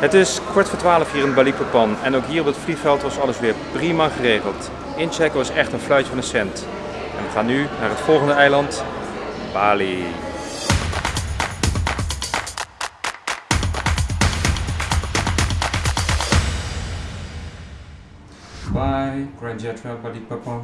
Het is kwart voor twaalf hier in Balikpapan en ook hier op het vliegveld was alles weer prima geregeld. Inchecken was echt een fluitje van een cent. En we gaan nu naar het volgende eiland, Bali. Bye, Grand Jetwell Balikpapan.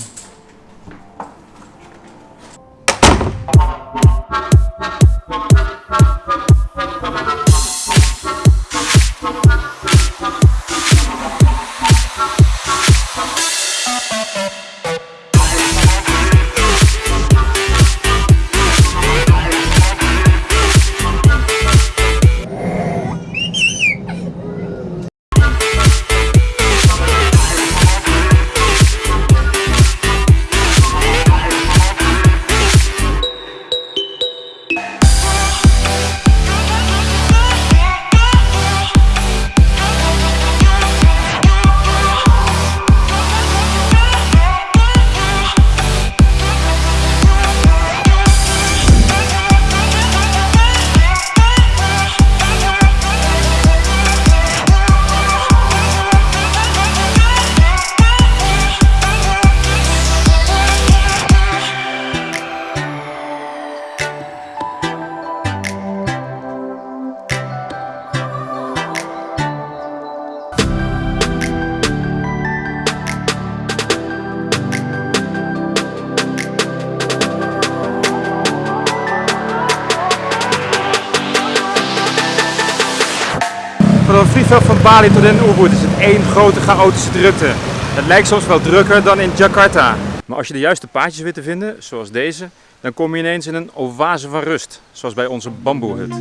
Vliegveld van Bali tot in Ubud is het één grote chaotische drukte. Het lijkt soms wel drukker dan in Jakarta. Maar als je de juiste paadjes weet te vinden, zoals deze, dan kom je ineens in een oase van rust, zoals bij onze bamboehut.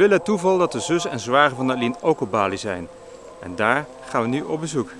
Wil het toeval dat de zus en zwager van Aline ook op Bali zijn. En daar gaan we nu op bezoek.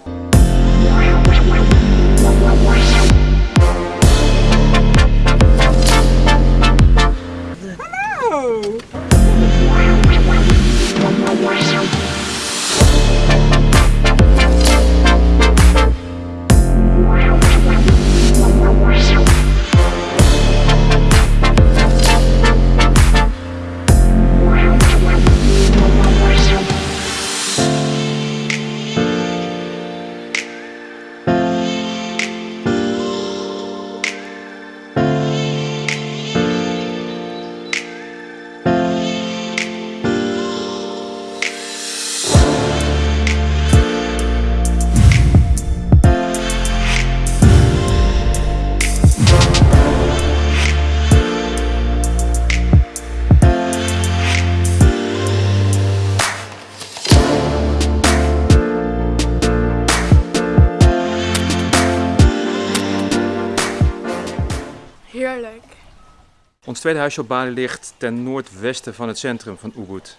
Ons tweede huisje op Bali ligt ten noordwesten van het centrum van Ubud.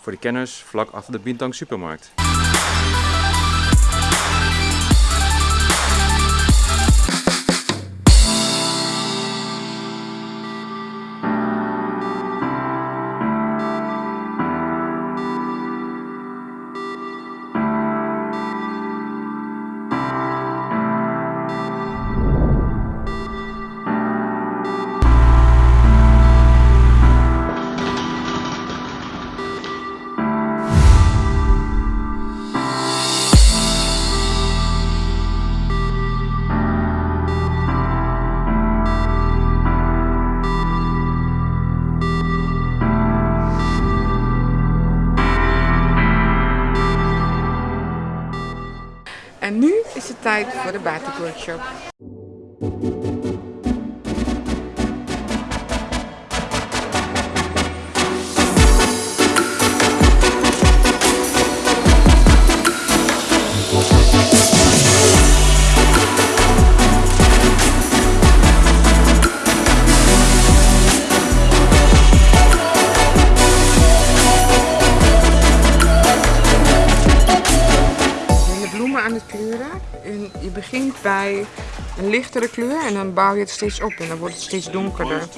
Voor de kenners vlak achter de Bintang supermarkt. Tijd voor de batik een lichtere kleur en dan bouw je het steeds op en dan wordt het steeds donkerder.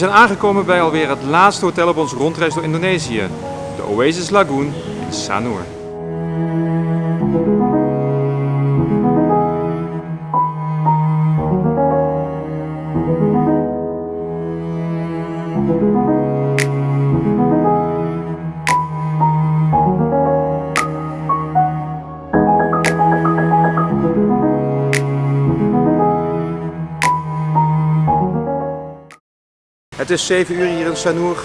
Zijn aangekomen bij alweer het laatste hotel op onze rondreis door Indonesië. De Oasis Lagoon in Sanur. Het is 7 uur hier in Sanur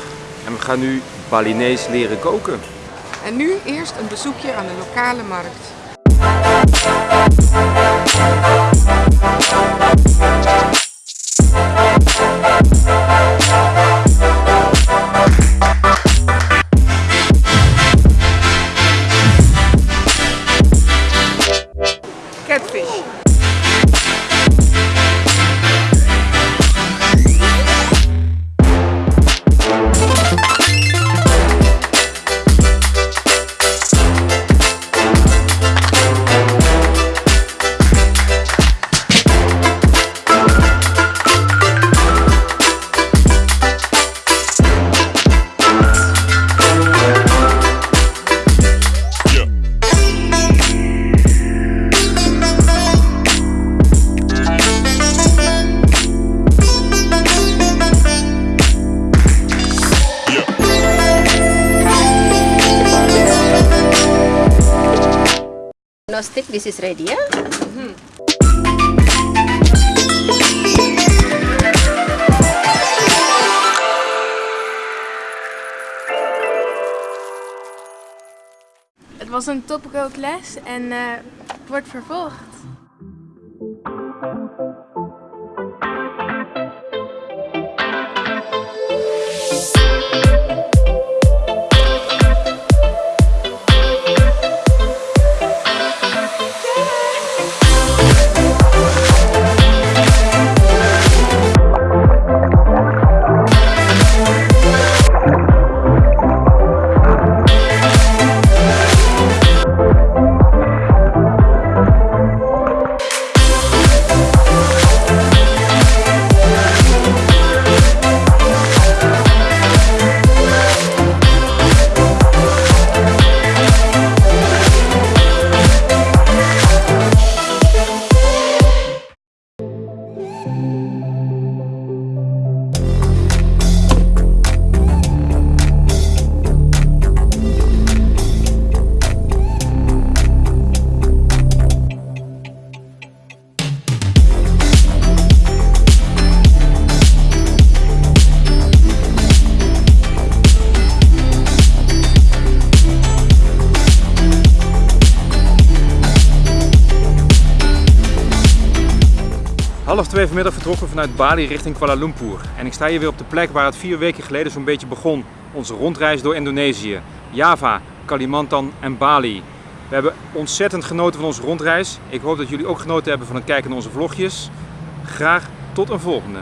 en we gaan nu Balinees leren koken. En nu eerst een bezoekje aan de lokale markt. No stick, this is ready ya. Het was een topkookles en eh, wordt vervolgd. Twee vanmiddag vertrokken vanuit Bali richting Kuala Lumpur. En ik sta hier weer op de plek waar het vier weken geleden zo'n beetje begon. Onze rondreis door Indonesië. Java, Kalimantan en Bali. We hebben ontzettend genoten van onze rondreis. Ik hoop dat jullie ook genoten hebben van het kijken naar onze vlogjes. Graag tot een volgende.